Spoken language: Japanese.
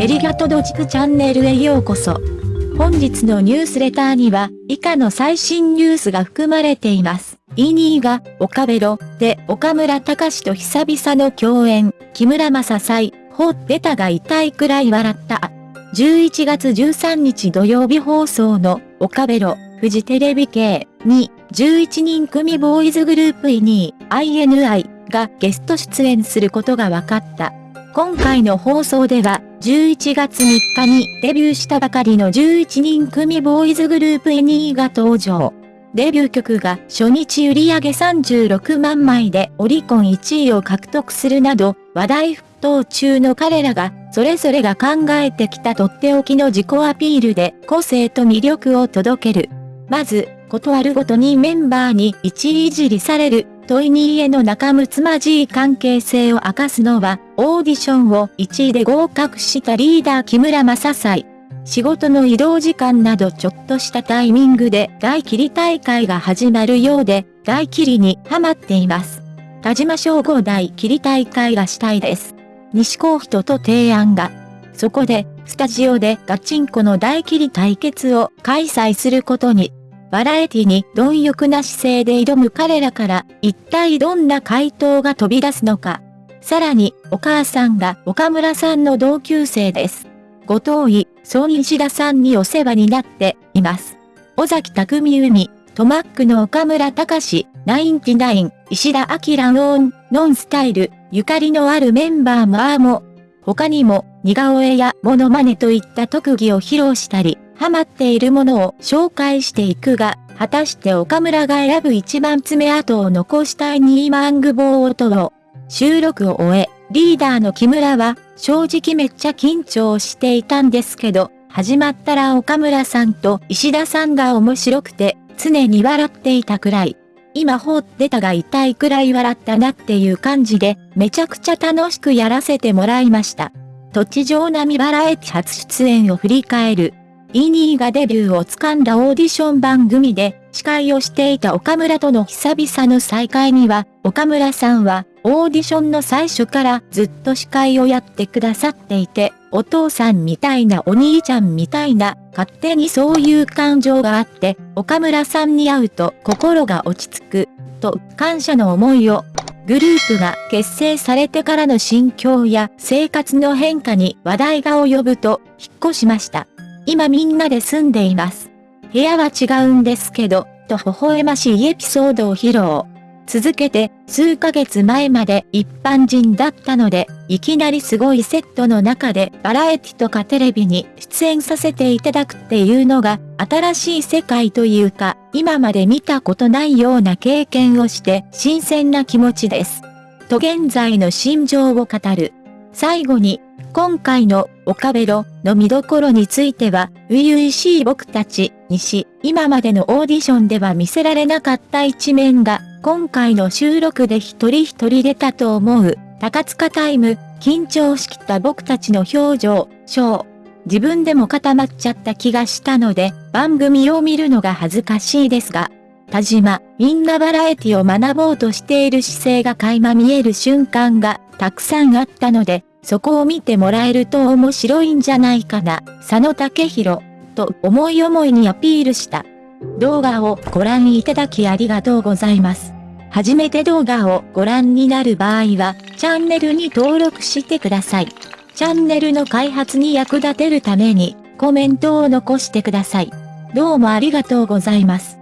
エリガトドジクチャンネルへようこそ。本日のニュースレターには、以下の最新ニュースが含まれています。イニーが、岡ベロ、で、岡村隆史と久々の共演、木村正祭、ほっ出たが痛いくらい笑った。11月13日土曜日放送の、岡ベロ、フジテレビ系に、11人組ボーイズグループイニー、INI がゲスト出演することが分かった。今回の放送では、11月3日にデビューしたばかりの11人組ボーイズグループエニーが登場。デビュー曲が初日売上36万枚でオリコン1位を獲得するなど話題沸騰中の彼らがそれぞれが考えてきたとっておきの自己アピールで個性と魅力を届ける。まず、ことあるごとにメンバーに一位いじりされるトイニーへの仲睦まじい関係性を明かすのは、オーディションを1位で合格したリーダー木村正祭。仕事の移動時間などちょっとしたタイミングで大切り大会が始まるようで、大切りにハマっています。田島省吾大切り大会がしたいです。西高人と提案が。そこで、スタジオでガチンコの大切り対決を開催することに。バラエティに貪欲な姿勢で挑む彼らから一体どんな回答が飛び出すのか。さらに、お母さんが岡村さんの同級生です。後藤井、孫石田さんにお世話になっています。尾崎匠海、トマックの岡村隆史、ナインティナイン、石田明オン、ノンスタイル、ゆかりのあるメンバーもあーも、他にも、似顔絵やモノマネといった特技を披露したり、ハマっているものを紹介していくが、果たして岡村が選ぶ一番爪痕を残したいニーマングボートを、収録を終え、リーダーの木村は、正直めっちゃ緊張していたんですけど、始まったら岡村さんと石田さんが面白くて、常に笑っていたくらい。今放ってたが痛いくらい笑ったなっていう感じで、めちゃくちゃ楽しくやらせてもらいました。土地上並バラエティ初出演を振り返る。イニーがデビューを掴んだオーディション番組で司会をしていた岡村との久々の再会には、岡村さんはオーディションの最初からずっと司会をやってくださっていて、お父さんみたいなお兄ちゃんみたいな、勝手にそういう感情があって、岡村さんに会うと心が落ち着く、と感謝の思いをグループが結成されてからの心境や生活の変化に話題が及ぶと引っ越しました。今みんなで住んでいます。部屋は違うんですけど、と微笑ましいエピソードを披露。続けて、数ヶ月前まで一般人だったので、いきなりすごいセットの中でバラエティとかテレビに出演させていただくっていうのが、新しい世界というか、今まで見たことないような経験をして、新鮮な気持ちです。と現在の心情を語る。最後に、今回の岡ベロの見どころについては、初々しい僕たちにし、今までのオーディションでは見せられなかった一面が、今回の収録で一人一人出たと思う、高塚タイム、緊張しきった僕たちの表情、ショー。自分でも固まっちゃった気がしたので、番組を見るのが恥ずかしいですが、田島、みんなバラエティを学ぼうとしている姿勢が垣間見える瞬間がたくさんあったので、そこを見てもらえると面白いんじゃないかな、佐野武宏、と思い思いにアピールした。動画をご覧いただきありがとうございます。初めて動画をご覧になる場合は、チャンネルに登録してください。チャンネルの開発に役立てるために、コメントを残してください。どうもありがとうございます。